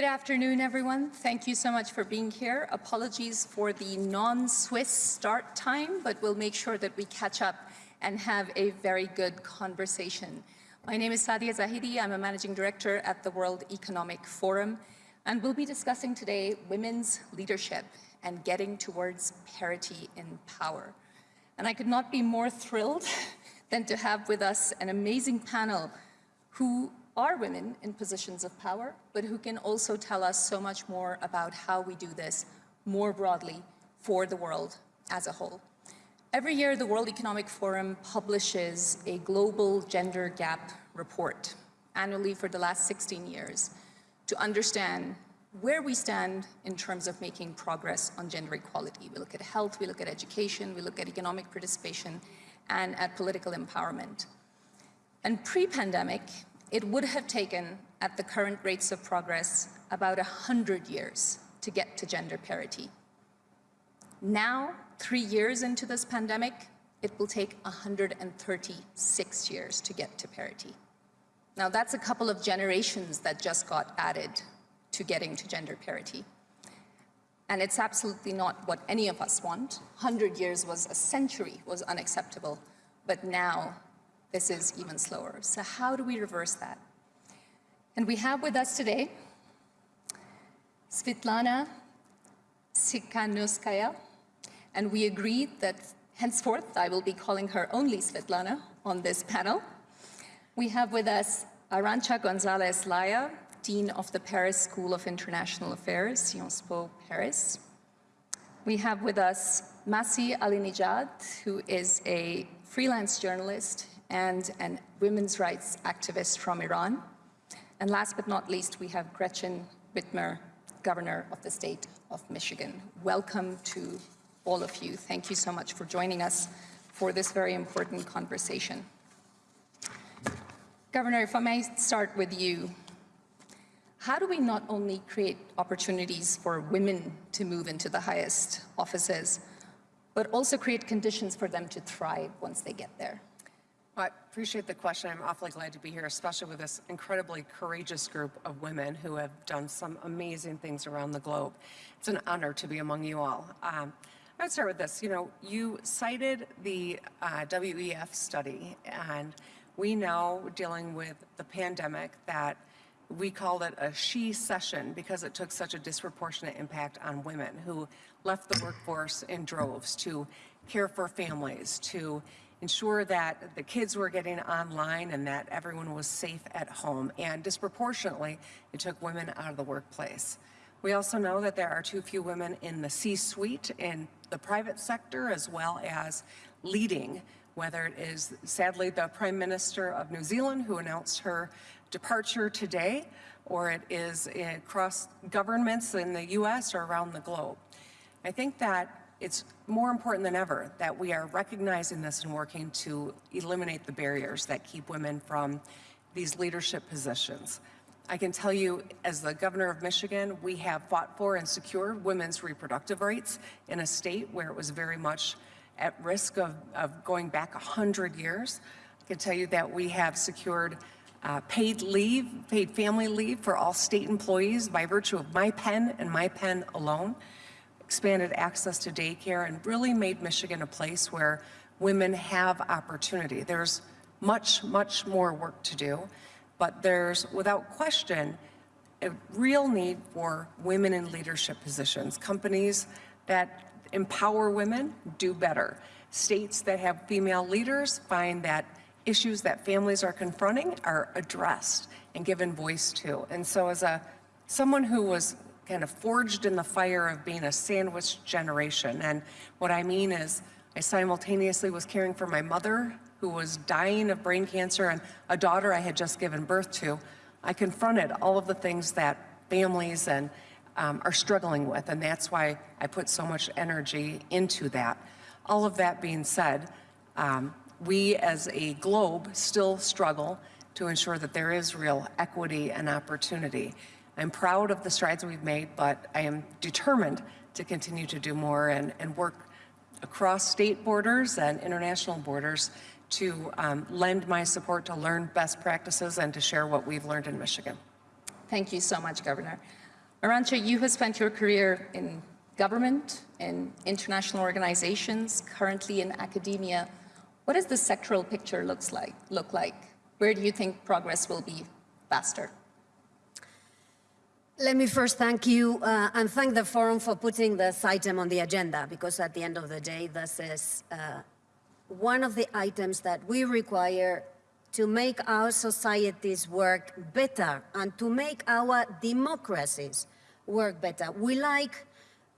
Good afternoon, everyone. Thank you so much for being here. Apologies for the non-Swiss start time, but we'll make sure that we catch up and have a very good conversation. My name is Saadia Zahidi. I'm a managing director at the World Economic Forum, and we'll be discussing today women's leadership and getting towards parity in power. And I could not be more thrilled than to have with us an amazing panel who are women in positions of power, but who can also tell us so much more about how we do this more broadly for the world as a whole. Every year, the World Economic Forum publishes a global gender gap report annually for the last 16 years to understand where we stand in terms of making progress on gender equality. We look at health, we look at education, we look at economic participation, and at political empowerment. And pre-pandemic, it would have taken, at the current rates of progress, about 100 years to get to gender parity. Now, three years into this pandemic, it will take 136 years to get to parity. Now, that's a couple of generations that just got added to getting to gender parity. And it's absolutely not what any of us want. 100 years was a century, was unacceptable. But now this is even slower. So how do we reverse that? And we have with us today Svitlana Tsikhanouskaya, and we agreed that henceforth I will be calling her only Svitlana on this panel. We have with us Arancha Gonzalez Laya, Dean of the Paris School of International Affairs, Sciences Po Paris. We have with us Masih Alinejad, who is a freelance journalist and a women's rights activist from Iran. And last but not least, we have Gretchen Whitmer, Governor of the State of Michigan. Welcome to all of you. Thank you so much for joining us for this very important conversation. Governor, if I may start with you, how do we not only create opportunities for women to move into the highest offices, but also create conditions for them to thrive once they get there? I appreciate the question. I'm awfully glad to be here, especially with this incredibly courageous group of women who have done some amazing things around the globe. It's an honor to be among you all. Um, I'd start with this. You know, you cited the uh, WEF study, and we know dealing with the pandemic that we called it a shecession because it took such a disproportionate impact on women who left the workforce in droves to care for families, to ensure that the kids were getting online and that everyone was safe at home. And disproportionately, it took women out of the workplace. We also know that there are too few women in the C-suite in the private sector as well as leading, whether it is sadly the Prime Minister of New Zealand who announced her departure today, or it is across governments in the US or around the globe. I think that it's more important than ever that we are recognizing this and working to eliminate the barriers that keep women from these leadership positions. I can tell you, as the governor of Michigan, we have fought for and secured women's reproductive rights in a state where it was very much at risk of, of going back 100 years. I can tell you that we have secured uh, paid leave, paid family leave for all state employees by virtue of my pen and my pen alone expanded access to daycare and really made Michigan a place where women have opportunity. There's much, much more work to do, but there's, without question, a real need for women in leadership positions. Companies that empower women do better. States that have female leaders find that issues that families are confronting are addressed and given voice to. And so as a someone who was kind of forged in the fire of being a sandwich generation. And what I mean is I simultaneously was caring for my mother who was dying of brain cancer and a daughter I had just given birth to. I confronted all of the things that families and um, are struggling with, and that's why I put so much energy into that. All of that being said, um, we as a globe still struggle to ensure that there is real equity and opportunity. I'm proud of the strides we've made, but I am determined to continue to do more and, and work across state borders and international borders to um, lend my support to learn best practices and to share what we've learned in Michigan. Thank you so much, Governor. Arancha, you have spent your career in government, in international organizations, currently in academia. What does the sectoral picture looks like, look like? Where do you think progress will be faster? Let me first thank you uh, and thank the forum for putting this item on the agenda because at the end of the day, this is uh, one of the items that we require to make our societies work better and to make our democracies work better. We like,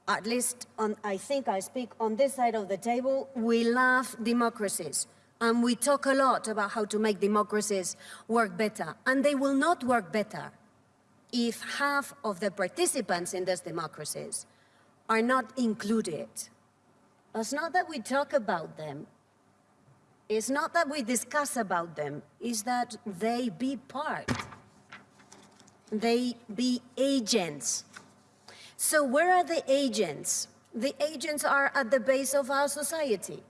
at least on, I think I speak on this side of the table, we love democracies. And we talk a lot about how to make democracies work better. And they will not work better if half of the participants in these democracies are not included. It's not that we talk about them. It's not that we discuss about them. It's that they be part. They be agents. So where are the agents? The agents are at the base of our society.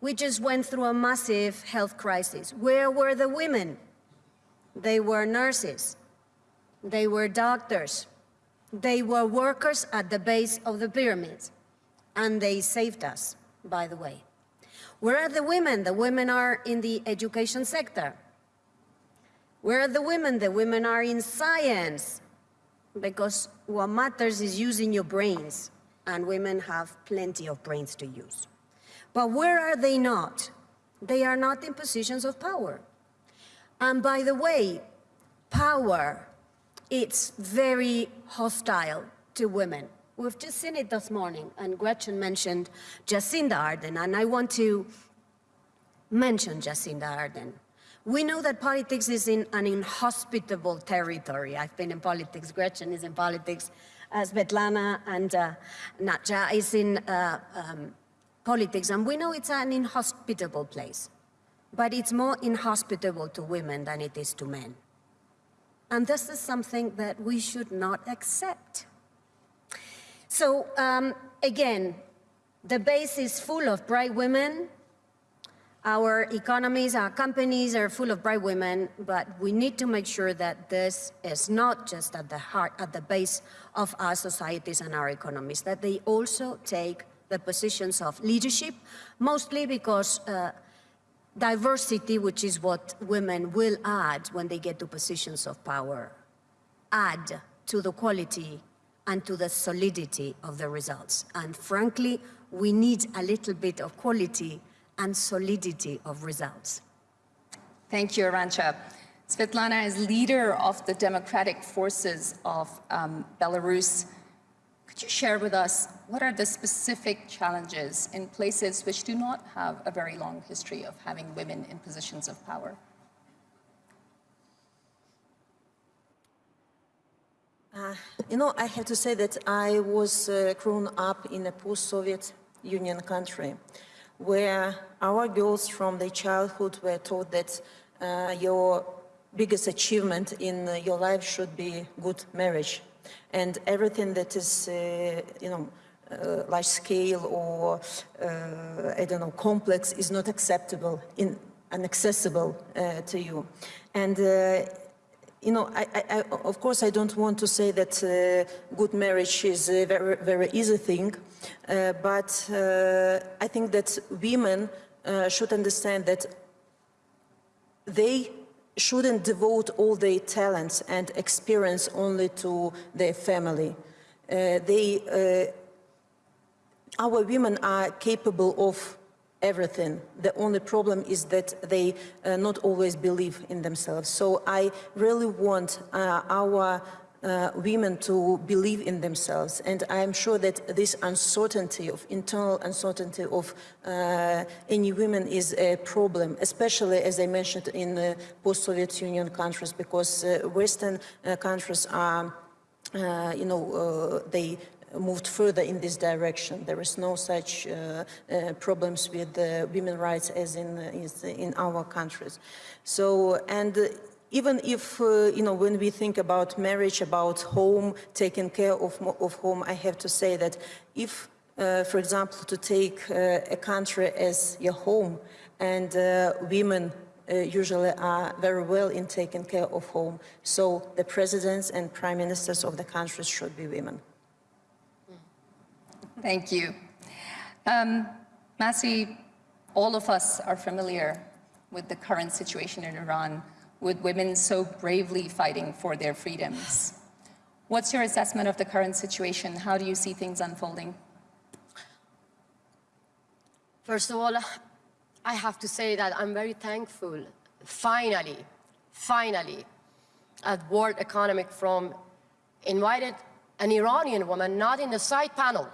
We just went through a massive health crisis. Where were the women? They were nurses. They were doctors. They were workers at the base of the pyramids. And they saved us, by the way. Where are the women? The women are in the education sector. Where are the women? The women are in science. Because what matters is using your brains. And women have plenty of brains to use. But where are they not? They are not in positions of power. And by the way, power it's very hostile to women. We've just seen it this morning, and Gretchen mentioned Jacinda Ardern, and I want to mention Jacinda Ardern. We know that politics is in an inhospitable territory. I've been in politics, Gretchen is in politics, uh, Svetlana and uh, Natja is in uh, um, politics, and we know it's an inhospitable place. But it's more inhospitable to women than it is to men. And this is something that we should not accept. So um, again, the base is full of bright women. Our economies, our companies are full of bright women, but we need to make sure that this is not just at the heart, at the base of our societies and our economies, that they also take the positions of leadership, mostly because uh, diversity, which is what women will add when they get to positions of power, add to the quality and to the solidity of the results. And frankly, we need a little bit of quality and solidity of results. Thank you, Arancha. Svetlana is leader of the democratic forces of um, Belarus. Could you share with us what are the specific challenges in places which do not have a very long history of having women in positions of power? Uh, you know, I have to say that I was uh, grown up in a post-Soviet Union country where our girls from their childhood were taught that uh, your biggest achievement in uh, your life should be good marriage and everything that is, uh, you know, uh, large scale or, uh, I don't know, complex is not acceptable, in, inaccessible uh, to you. And, uh, you know, I, I, of course, I don't want to say that uh, good marriage is a very, very easy thing, but I think that women should understand that they shouldn't devote all their talents and experience only to their family. Uh, they, uh, our women are capable of everything. The only problem is that they uh, not always believe in themselves. So I really want uh, our uh, women to believe in themselves. And I'm sure that this uncertainty of internal uncertainty of uh, any women is a problem, especially as I mentioned in the post-Soviet Union countries, because uh, Western uh, countries are, uh, you know, uh, they moved further in this direction. There is no such uh, uh, problems with uh, women's rights as in, in our countries. So, and even if, uh, you know, when we think about marriage, about home, taking care of, of home, I have to say that if, uh, for example, to take uh, a country as your home and uh, women uh, usually are very well in taking care of home. So the presidents and prime ministers of the countries should be women. Thank you. Um, all of us are familiar with the current situation in Iran, with women so bravely fighting for their freedoms. What's your assessment of the current situation? How do you see things unfolding? First of all, I have to say that I'm very thankful, finally, finally, at World Economic Forum invited an Iranian woman, not in the side panel.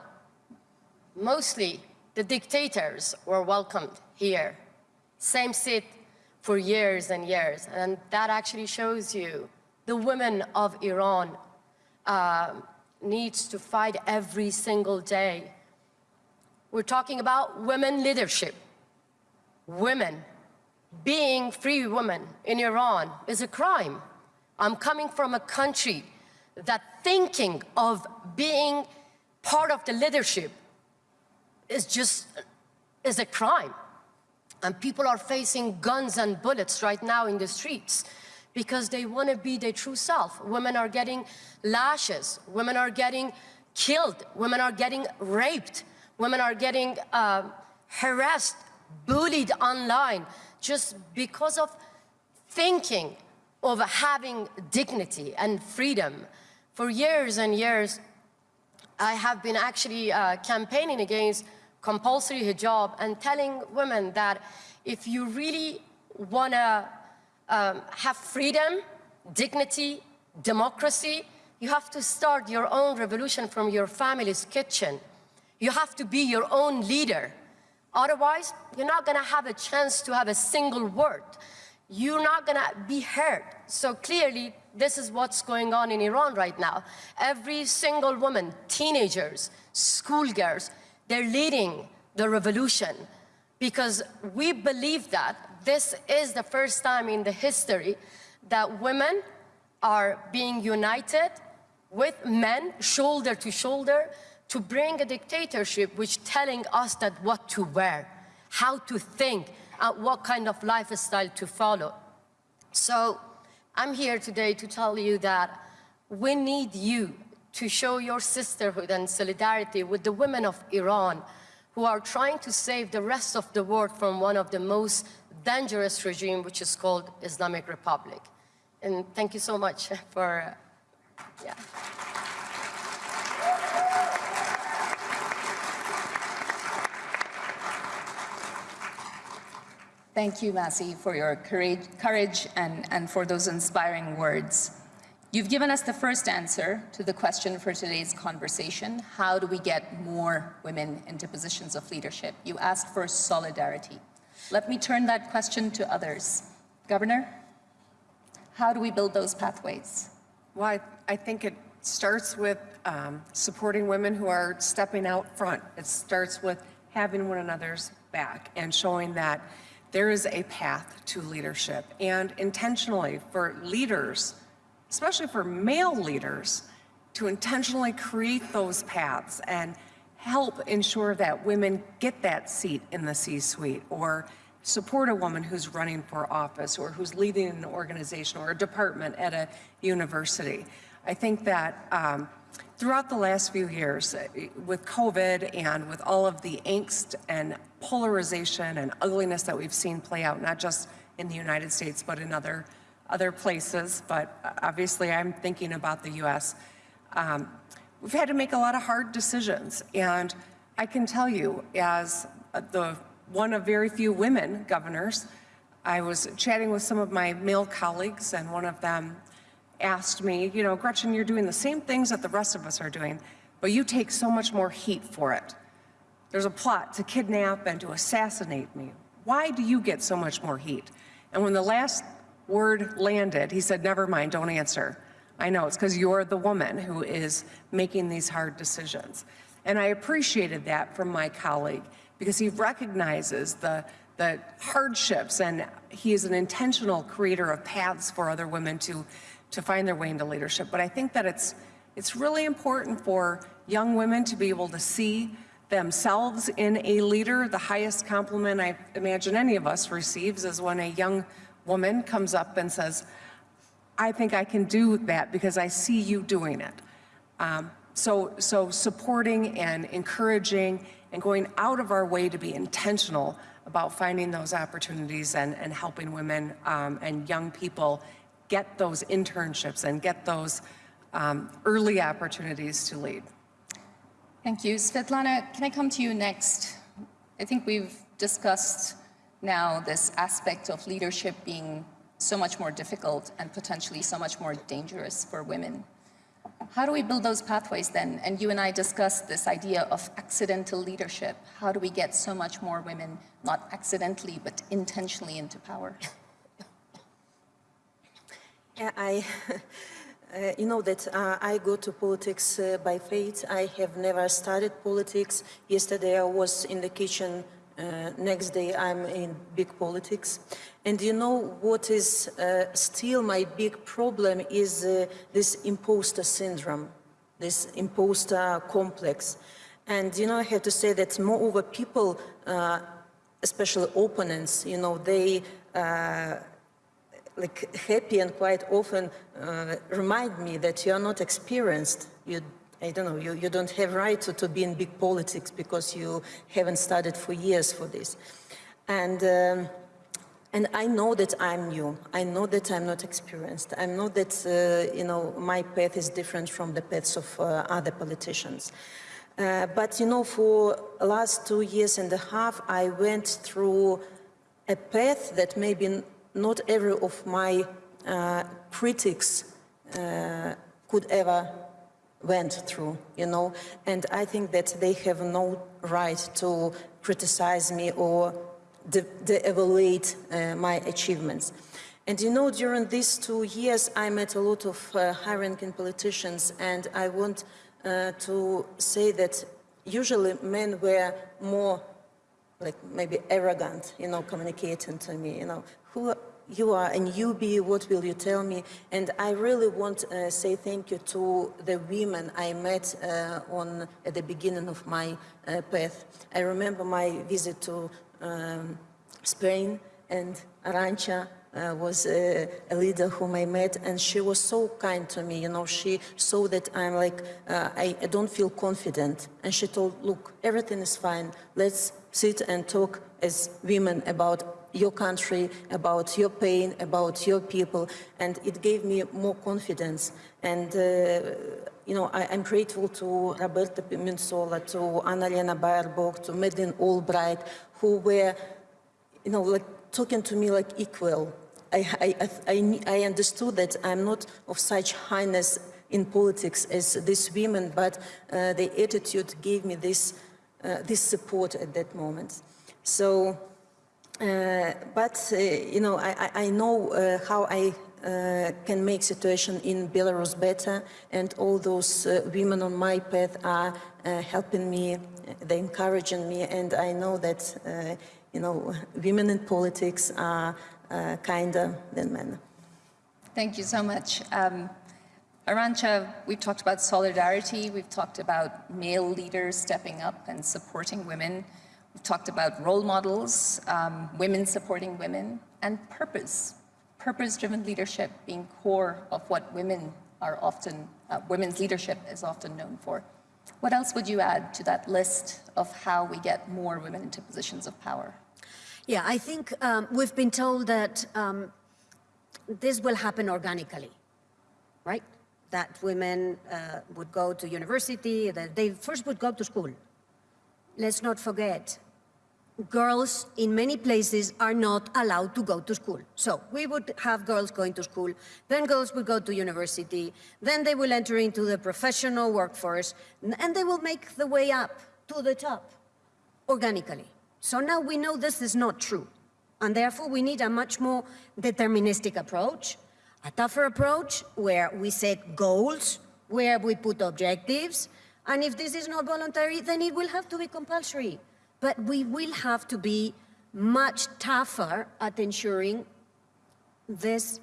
Mostly the dictators were welcomed here. Same seat for years and years. And that actually shows you the women of Iran uh, needs to fight every single day. We're talking about women leadership. Women, being free women in Iran is a crime. I'm coming from a country that thinking of being part of the leadership is just, is a crime. And people are facing guns and bullets right now in the streets because they want to be their true self. Women are getting lashes. Women are getting killed. Women are getting raped. Women are getting uh, harassed, bullied online just because of thinking of having dignity and freedom. For years and years, I have been actually uh, campaigning against compulsory hijab and telling women that if you really want to um, have freedom, dignity, democracy, you have to start your own revolution from your family's kitchen. You have to be your own leader. Otherwise, you're not going to have a chance to have a single word. You're not going to be heard. So clearly, this is what's going on in Iran right now. Every single woman, teenagers, schoolgirls, they're leading the revolution because we believe that this is the first time in the history that women are being united with men shoulder to shoulder to bring a dictatorship which telling us that what to wear, how to think, and what kind of lifestyle to follow. So I'm here today to tell you that we need you to show your sisterhood and solidarity with the women of Iran who are trying to save the rest of the world from one of the most dangerous regime, which is called Islamic Republic. And thank you so much for, uh, yeah. Thank you, Masih, for your courage, courage and, and for those inspiring words. You've given us the first answer to the question for today's conversation. How do we get more women into positions of leadership? You asked for solidarity. Let me turn that question to others. Governor, how do we build those pathways? Well, I, I think it starts with um, supporting women who are stepping out front. It starts with having one another's back and showing that there is a path to leadership. And intentionally, for leaders, especially for male leaders, to intentionally create those paths and help ensure that women get that seat in the C-suite or support a woman who's running for office or who's leading an organization or a department at a university. I think that um, throughout the last few years, uh, with COVID and with all of the angst and polarization and ugliness that we've seen play out, not just in the United States, but in other other places, but obviously I'm thinking about the U.S. Um, we've had to make a lot of hard decisions, and I can tell you, as the one of very few women governors, I was chatting with some of my male colleagues, and one of them asked me, you know, Gretchen, you're doing the same things that the rest of us are doing, but you take so much more heat for it. There's a plot to kidnap and to assassinate me. Why do you get so much more heat? And when the last word landed, he said, never mind, don't answer. I know, it's because you're the woman who is making these hard decisions. And I appreciated that from my colleague because he recognizes the, the hardships and he is an intentional creator of paths for other women to, to find their way into leadership. But I think that it's, it's really important for young women to be able to see themselves in a leader. The highest compliment I imagine any of us receives is when a young woman comes up and says, I think I can do that because I see you doing it. Um, so, so supporting and encouraging and going out of our way to be intentional about finding those opportunities and, and helping women um, and young people get those internships and get those um, early opportunities to lead. Thank you. Svetlana, can I come to you next? I think we've discussed now this aspect of leadership being so much more difficult and potentially so much more dangerous for women. How do we build those pathways then? And you and I discussed this idea of accidental leadership. How do we get so much more women, not accidentally, but intentionally into power? Yeah, I, uh, you know that uh, I go to politics uh, by fate. I have never studied politics. Yesterday I was in the kitchen. Uh, next day I'm in big politics. And you know what is uh, still my big problem is uh, this imposter syndrome, this imposter complex. And you know, I have to say that moreover people, especially opponents, you know, they like happy and quite often uh, remind me that you are not experienced. You, I don't know, you, you don't have right to, to be in big politics because you haven't studied for years for this. And, um, and I know that I'm new. I know that I'm not experienced. I know that, uh, you know, my path is different from the paths of uh, other politicians. Uh, but, you know, for last two years and a half, I went through a path that maybe not every of my uh, critics uh, could ever went through, you know, and I think that they have no right to criticize me or de-evaluate de uh, my achievements. And you know, during these two years, I met a lot of uh, high-ranking politicians, and I want uh, to say that usually men were more like maybe arrogant, you know, communicating to me, you know, who you are a newbie, what will you tell me? And I really want to uh, say thank you to the women I met uh, on at the beginning of my uh, path. I remember my visit to um, Spain and Arancha uh, was a, a, leader whom I met and she was so kind to me, you know, she saw that I'm like, uh, I, I, don't feel confident. And she told, look, everything is fine. Let's sit and talk as women about your country, about your pain, about your people. And it gave me more confidence. And, uh, you know, I, am grateful to Roberta Metsola, to Annalena Baerbock, to Madeleine Albright, who were, you know, like talking to me like equal. I, I, I, I understood that I'm not of such highness in politics as these women, but uh, the attitude gave me this, uh, this support at that moment. So, but, uh, you know, I, I know uh, how I uh, can make situation in Belarus better and all those uh, women on my path are uh, helping me, they're encouraging me and I know that, you know, women in politics are kinder than men. Thank you so much. Um, Arancha, we've talked about solidarity, we've talked about male leaders stepping up and supporting women. We've talked about role models, um, women supporting women, and purpose, purpose-driven leadership being core of what women are often, uh, women's leadership is often known for. What else would you add to that list of how we get more women into positions of power? Yeah, I think um, we've been told that um, this will happen organically, right? That women uh, would go to university, that they first would go to school, let's not forget, girls in many places are not allowed to go to school. So we would have girls going to school, then girls would go to university, then they will enter into the professional workforce, and they will make the way up to the top organically. So now we know this is not true. And therefore we need a much more deterministic approach, a tougher approach where we set goals, where we put objectives, and if this is not voluntary, then it will have to be compulsory. But we will have to be much tougher at ensuring this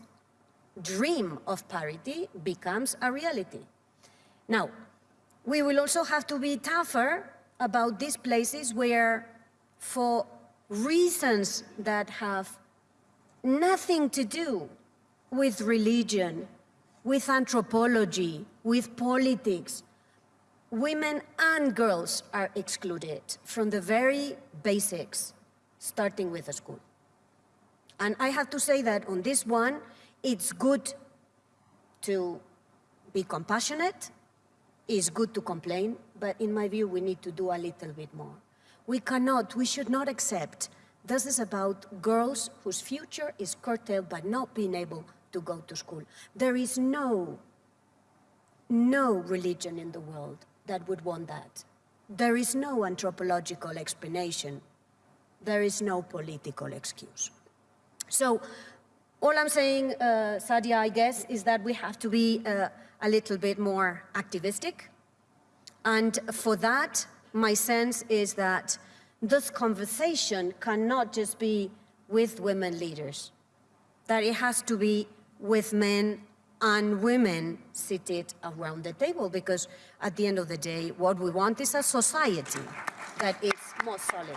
dream of parity becomes a reality. Now, we will also have to be tougher about these places where, for reasons that have nothing to do with religion, with anthropology, with politics, women and girls are excluded from the very basics, starting with the school. And I have to say that on this one, it's good to be compassionate, it's good to complain, but in my view, we need to do a little bit more. We cannot, we should not accept this is about girls whose future is curtailed by not being able to go to school. There is no, no religion in the world that would want that. There is no anthropological explanation. There is no political excuse. So all I'm saying, uh, Saadia, I guess, is that we have to be uh, a little bit more activistic. And for that, my sense is that this conversation cannot just be with women leaders, that it has to be with men and women seated around the table, because at the end of the day, what we want is a society that is more solid.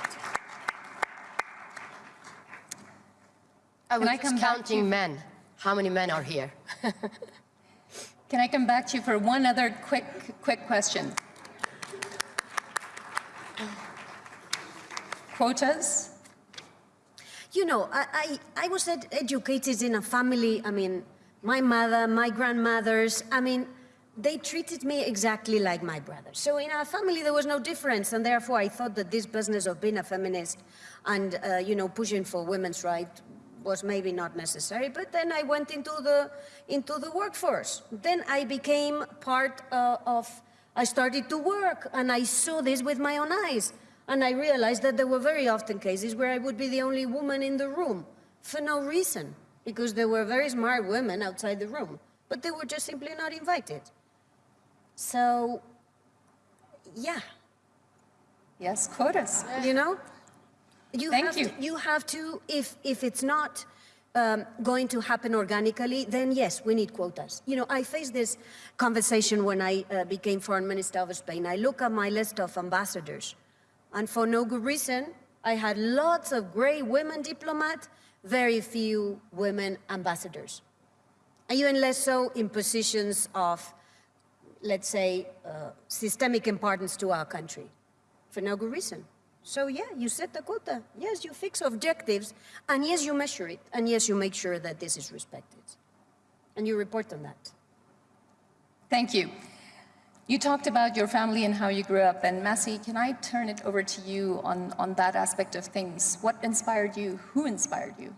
Oh, I was I just come back counting men. How many men are here? Can I come back to you for one other quick, quick question? Quotas? You know, I, I, I was ed educated in a family, I mean, my mother, my grandmothers, I mean, they treated me exactly like my brother. So in our family, there was no difference, and therefore I thought that this business of being a feminist and, uh, you know, pushing for women's rights was maybe not necessary. But then I went into the, into the workforce. Then I became part uh, of, I started to work, and I saw this with my own eyes. And I realized that there were very often cases where I would be the only woman in the room for no reason, because there were very smart women outside the room, but they were just simply not invited. So, yeah, Yes, quotas. you know? You Thank have you. To, you have to, if, if it's not um, going to happen organically, then yes, we need quotas. You know, I faced this conversation when I uh, became foreign minister of Spain. I look at my list of ambassadors, and for no good reason, I had lots of great women diplomats, very few women ambassadors. And even less so in positions of, let's say, uh, systemic importance to our country, for no good reason. So yeah, you set the quota. Yes, you fix objectives, and yes, you measure it, and yes, you make sure that this is respected. And you report on that. Thank you. You talked about your family and how you grew up, and Masih, can I turn it over to you on, on that aspect of things? What inspired you? Who inspired you?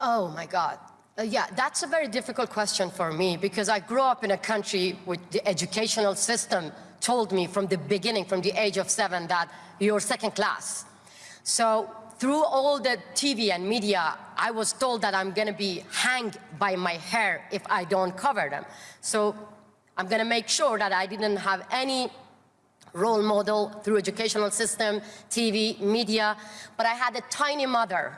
Oh my God. Uh, yeah, that's a very difficult question for me because I grew up in a country where the educational system told me from the beginning, from the age of seven, that you're second class. So through all the TV and media, I was told that I'm gonna be hanged by my hair if I don't cover them. So I'm gonna make sure that I didn't have any role model through educational system, TV, media, but I had a tiny mother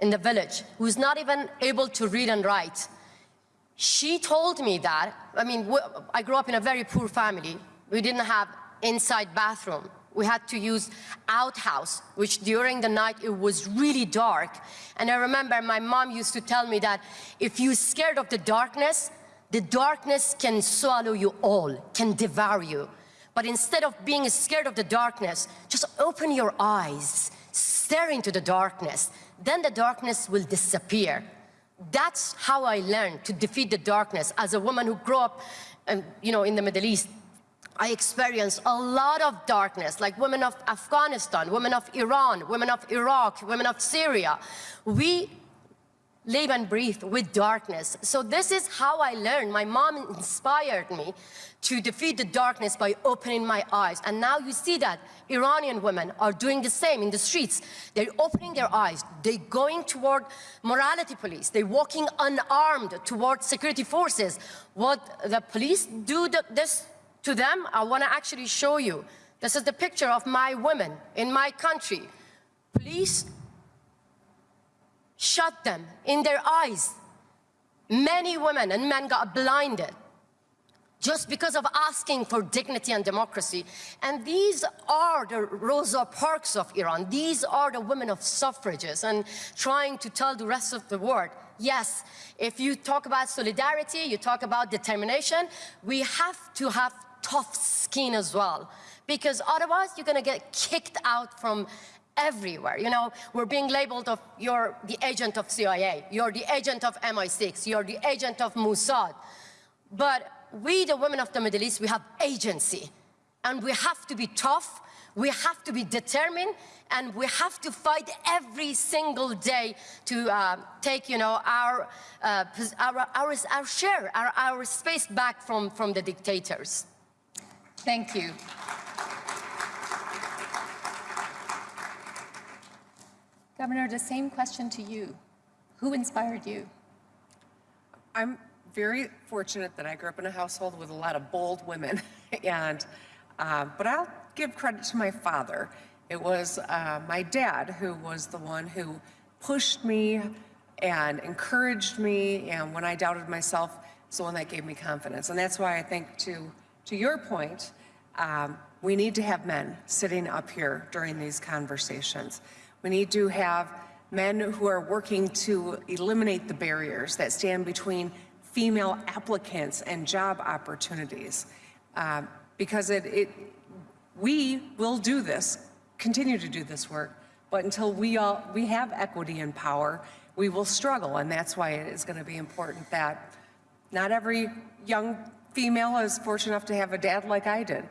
in the village who's not even able to read and write. She told me that, I mean, I grew up in a very poor family. We didn't have inside bathroom. We had to use outhouse, which during the night it was really dark. And I remember my mom used to tell me that if you're scared of the darkness, the darkness can swallow you all, can devour you. But instead of being scared of the darkness, just open your eyes, stare into the darkness. Then the darkness will disappear. That's how I learned to defeat the darkness. As a woman who grew up, um, you know, in the Middle East, I experienced a lot of darkness, like women of Afghanistan, women of Iran, women of Iraq, women of Syria. We live and breathe with darkness. So this is how I learned. My mom inspired me to defeat the darkness by opening my eyes. And now you see that Iranian women are doing the same in the streets. They're opening their eyes. They're going toward morality police. They're walking unarmed toward security forces. What the police do th this to them, I want to actually show you. This is the picture of my women in my country. Police shut them in their eyes. Many women and men got blinded. just because of asking for dignity and democracy. And these are the Rosa Parks of Iran. These are the women of suffrages and trying to tell the rest of the world, yes, if you talk about solidarity, you talk about determination, we have to have tough skin as well. Because otherwise you're gonna get kicked out from everywhere. You know, we're being labeled of you're the agent of CIA, you're the agent of MI6, you're the agent of Mossad. But we, the women of the Middle East, we have agency. And we have to be tough, we have to be determined, and we have to fight every single day to uh, take, you know, our, uh, our, our, our share, our, our space back from, from the dictators. Thank you. Governor, the same question to you. Who inspired you? I'm very fortunate that I grew up in a household with a lot of bold women, and uh, but I'll give credit to my father. It was uh, my dad who was the one who pushed me and encouraged me, and when I doubted myself, it's the one that gave me confidence. And that's why I think, to to your point, um, we need to have men sitting up here during these conversations. We need to have men who are working to eliminate the barriers that stand between female applicants and job opportunities. Um, because it, it, we will do this, continue to do this work, but until we all, we have equity and power, we will struggle. And that's why it is going to be important that not every young female is fortunate enough to have a dad like I did,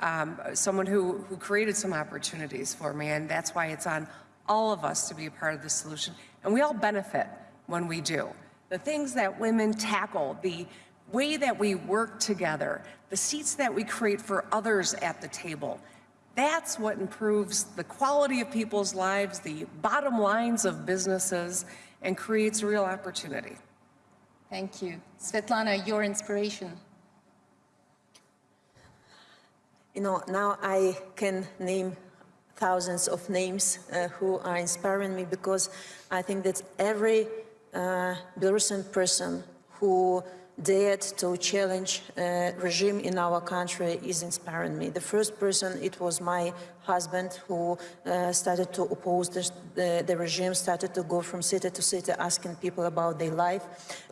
um, someone who, who created some opportunities for me. And that's why it's on all of us to be a part of the solution. And we all benefit when we do. The things that women tackle, the way that we work together, the seats that we create for others at the table, that's what improves the quality of people's lives, the bottom lines of businesses, and creates real opportunity. Thank you. Svetlana, your inspiration. You know, now I can name thousands of names uh, who are inspiring me because I think that every uh, Belarusian person who dared to challenge uh, regime in our country is inspiring me. The first person, it was my husband who uh, started to oppose the, the, the, regime, started to go from city to city asking people about their life.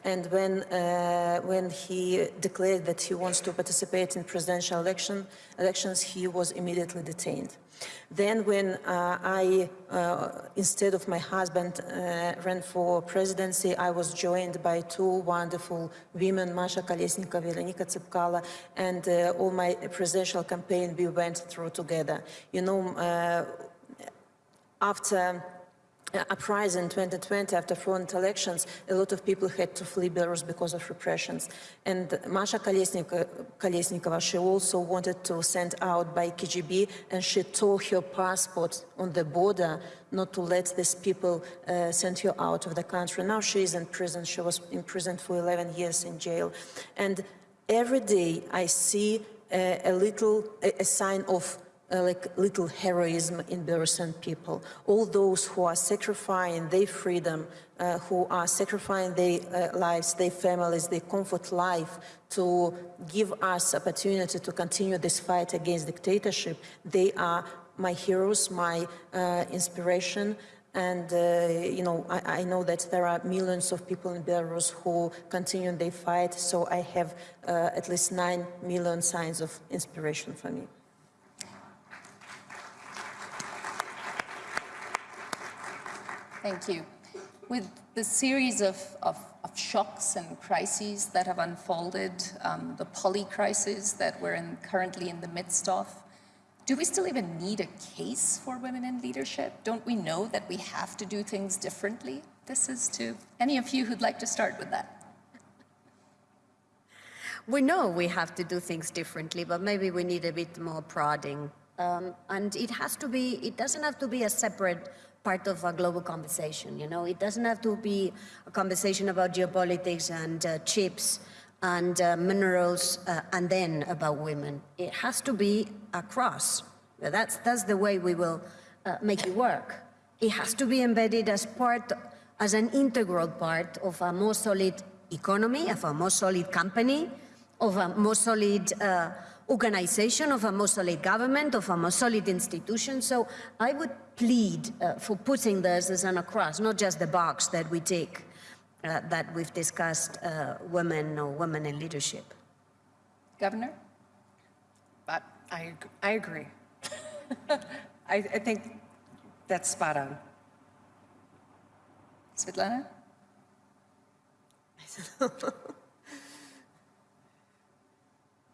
And when, uh, when he declared that he wants to participate in presidential election, elections, he was immediately detained. Then when uh, I, uh, instead of my husband, uh, ran for presidency, I was joined by two wonderful women, Masha Kolesnikova, Veronika Tsepkala, and all my presidential campaign we went through together. You know, after uprising in 2020 after foreign elections, a lot of people had to flee Belarus because of repressions. And Masha Kolesnikova, Kolesnikova, she also wanted to send out by KGB and she tore her passport on the border not to let these people uh, send her out of the country. Now she is in prison. She was in prison for 11 years in jail. And every day I see uh, a little, a, a sign of uh, like little heroism in Belarusian people. All those who are sacrificing their freedom, uh, who are sacrificing their uh, lives, their families, their comfort life to give us opportunity to continue this fight against dictatorship, they are my heroes, my uh, inspiration. And, uh, you know, I, I, know that there are millions of people in Belarus who continue their fight, so I have uh, at least nine million signs of inspiration for me. Thank you. With the series of, of, of shocks and crises that have unfolded, um, the polycrisis that we're in, currently in the midst of, do we still even need a case for women in leadership? Don't we know that we have to do things differently? This is to any of you who'd like to start with that. We know we have to do things differently, but maybe we need a bit more prodding. Um, and it has to be, it doesn't have to be a separate part of a global conversation. You know, it doesn't have to be a conversation about geopolitics and uh, chips and uh, minerals uh, and then about women. It has to be across. That's, that's the way we will uh, make it work. It has to be embedded as part, as an integral part of a more solid economy, of a more solid company, of a more solid uh, organization, of a more solid government, of a more solid institution. So I would plead uh, for putting this as an across, not just the box that we take, uh, that we've discussed uh, women or women in leadership. Governor? But I, I agree. I, I think that's spot on. Svetlana?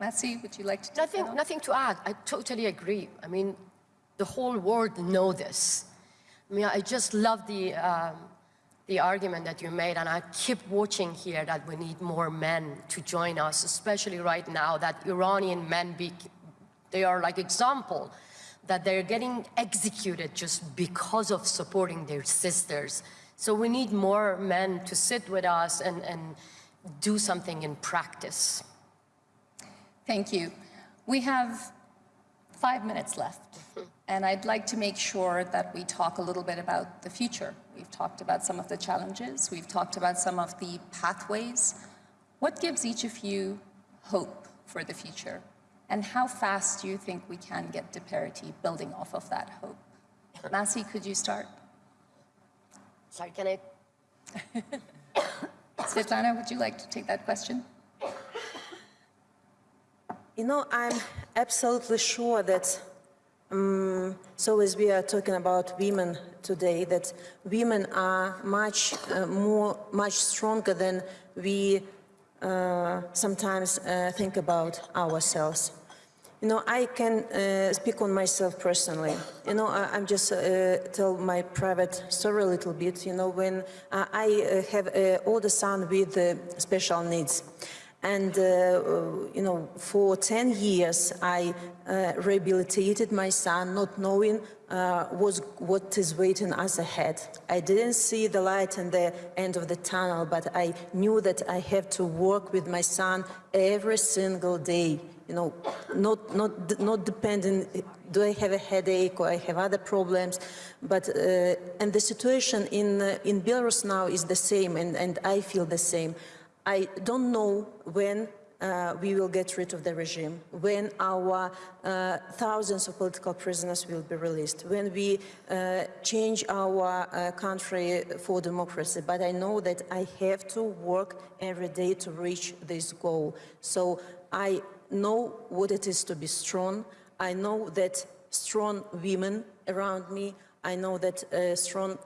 Masih, would you like to take Nothing, that nothing to add. I totally agree. I mean, the whole world know this. I mean, I just love the, um, the argument that you made, and I keep watching here that we need more men to join us, especially right now that Iranian men, be, they are like example, that they're getting executed just because of supporting their sisters. So we need more men to sit with us and, and do something in practice. Thank you. We have five minutes left, and I'd like to make sure that we talk a little bit about the future. We've talked about some of the challenges, we've talked about some of the pathways. What gives each of you hope for the future? And how fast do you think we can get to parity building off of that hope? Masih, could you start? Sorry, can I Svetlana, would you like to take that question? You know, I'm absolutely sure that, um, so as we are talking about women today, that women are much uh, more, much stronger than we uh, sometimes uh, think about ourselves. You know, I can uh, speak on myself personally. You know, I, I'm just uh, tell my private story a little bit. You know, when uh, I uh, have an older son with uh, special needs. And, uh, you know, for 10 years, I uh, rehabilitated my son, not knowing uh, was, what is waiting us ahead. I didn't see the light in the end of the tunnel, but I knew that I have to work with my son every single day. You know, not, not, not depending, do I have a headache or I have other problems, but, uh, and the situation in, uh, in Belarus now is the same, and, and I feel the same. I don't know when uh, we will get rid of the regime, when our uh, thousands of political prisoners will be released, when we uh, change our uh, country for democracy. But I know that I have to work every day to reach this goal. So I know what it is to be strong. I know that strong women around me, I know that uh, strong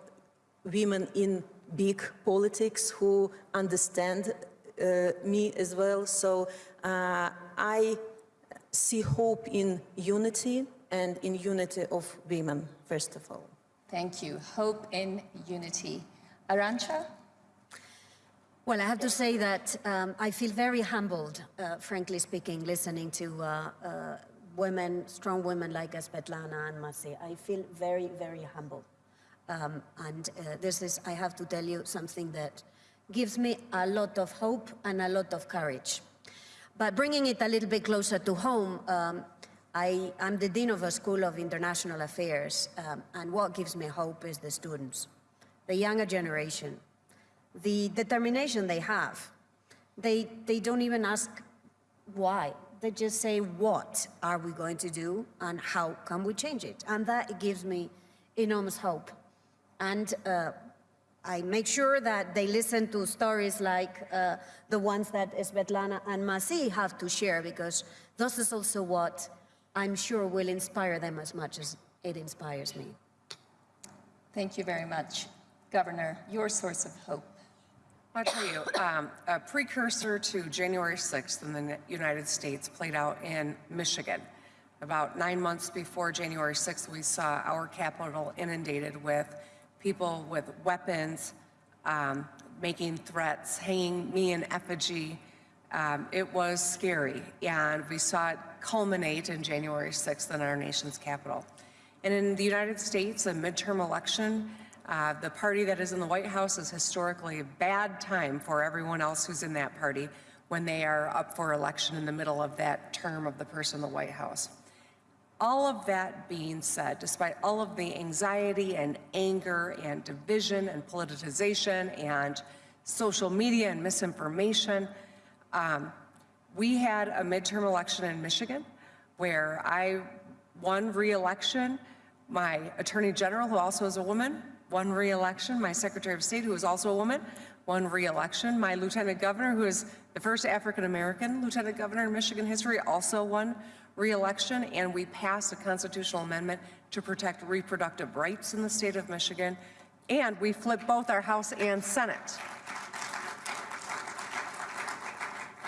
women in big politics who understand uh, me as well. So uh, I see hope in unity and in unity of women, first of all. Thank you. Hope in unity. Arancha? Well, I have to say that um, I feel very humbled, uh, frankly speaking, listening to uh, uh, women, strong women like Svetlana and Masih. I feel very, very humbled. Um, and uh, this is, I have to tell you, something that gives me a lot of hope and a lot of courage. But bringing it a little bit closer to home, um, I, am the Dean of a School of International Affairs, um, and what gives me hope is the students, the younger generation, the determination they have. They, they don't even ask why. They just say, what are we going to do and how can we change it? And that gives me enormous hope. And uh, I make sure that they listen to stories like uh, the ones that Svetlana and Masih have to share because this is also what I'm sure will inspire them as much as it inspires me. Thank you very much. Governor, your source of hope. I'll tell you, um, a precursor to January 6th in the United States played out in Michigan. About nine months before January 6th, we saw our capital inundated with people with weapons, um, making threats, hanging me in effigy. Um, it was scary, and we saw it culminate in January 6th in our nation's capital. And in the United States, a midterm election, uh, the party that is in the White House is historically a bad time for everyone else who's in that party when they are up for election in the middle of that term of the person in the White House. All of that being said, despite all of the anxiety and anger and division and politicization and social media and misinformation, um, We had a midterm election in Michigan where I won re-election. My Attorney General, who also is a woman, won re-election. My Secretary of State, who is also a woman, won re-election. My Lieutenant Governor, who is the first African-American Lieutenant Governor in Michigan history, also won re-election. And we passed a constitutional amendment to protect reproductive rights in the state of Michigan. And we flipped both our House and Senate.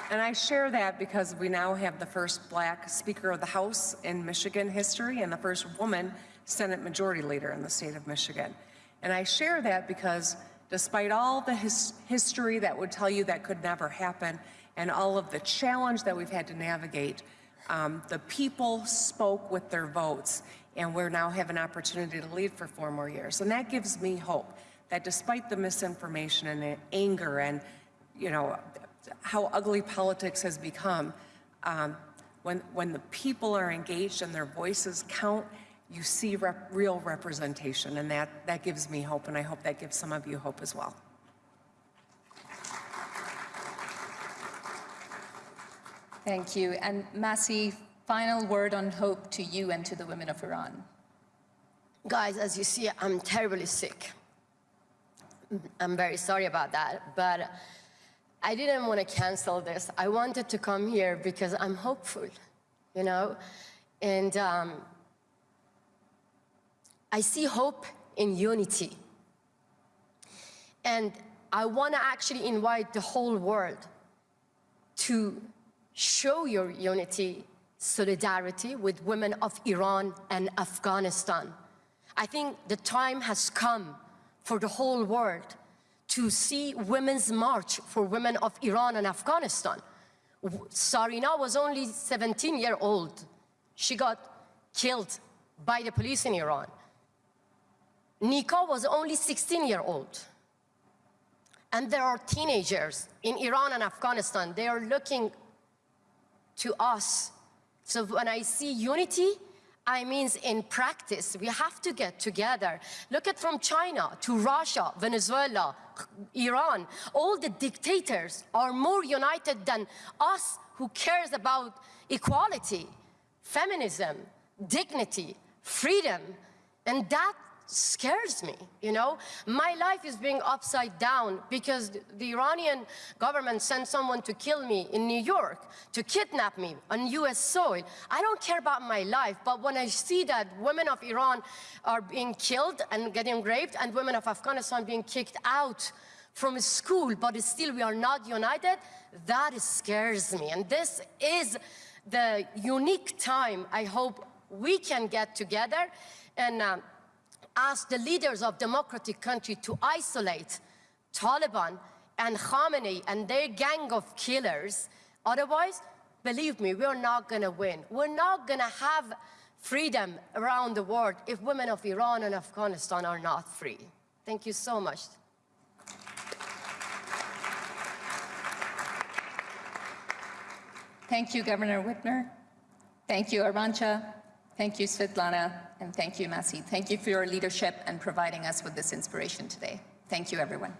And I share that because we now have the first black Speaker of the House in Michigan history and the first woman Senate Majority Leader in the state of Michigan. And I share that because despite all the his history that would tell you that could never happen and all of the challenge that we've had to navigate, um, the people spoke with their votes and we're now have an opportunity to lead for four more years. And that gives me hope that despite the misinformation and the anger and, you know, how ugly politics has become, um, when, when the people are engaged and their voices count, you see rep- real representation, and that, that gives me hope, and I hope that gives some of you hope as well. Thank you. And Masih, final word on hope to you and to the women of Iran. Guys, as you see, I'm terribly sick. I'm very sorry about that, but I didn't want to cancel this. I wanted to come here because I'm hopeful, you know? And um, I see hope in unity. And I want to actually invite the whole world to show your unity, solidarity with women of Iran and Afghanistan. I think the time has come for the whole world to see women's march for women of Iran and Afghanistan. Sarina was only 17 year old. She got killed by the police in Iran. Nika was only 16 year old. And there are teenagers in Iran and Afghanistan. They are looking to us. So when I see unity, I mean in practice, we have to get together. Look at from China to Russia, Venezuela, Iran. All the dictators are more united than us who cares about equality, feminism, dignity, freedom. And that scares me, you know? My life is being upside down because the Iranian government sent someone to kill me in New York, to kidnap me on US soil. I don't care about my life, but when I see that women of Iran are being killed and getting raped and women of Afghanistan being kicked out from school, but still we are not united, that scares me. And this is the unique time I hope we can get together and uh, ask the leaders of democratic country to isolate Taliban and Khamenei and their gang of killers. Otherwise, believe me, we're not going to win. We're not going to have freedom around the world if women of Iran and Afghanistan are not free. Thank you so much. Thank you, Governor Whitmer. Thank you, Arancha. Thank you, Svetlana. And thank you, Masih. Thank you for your leadership and providing us with this inspiration today. Thank you, everyone.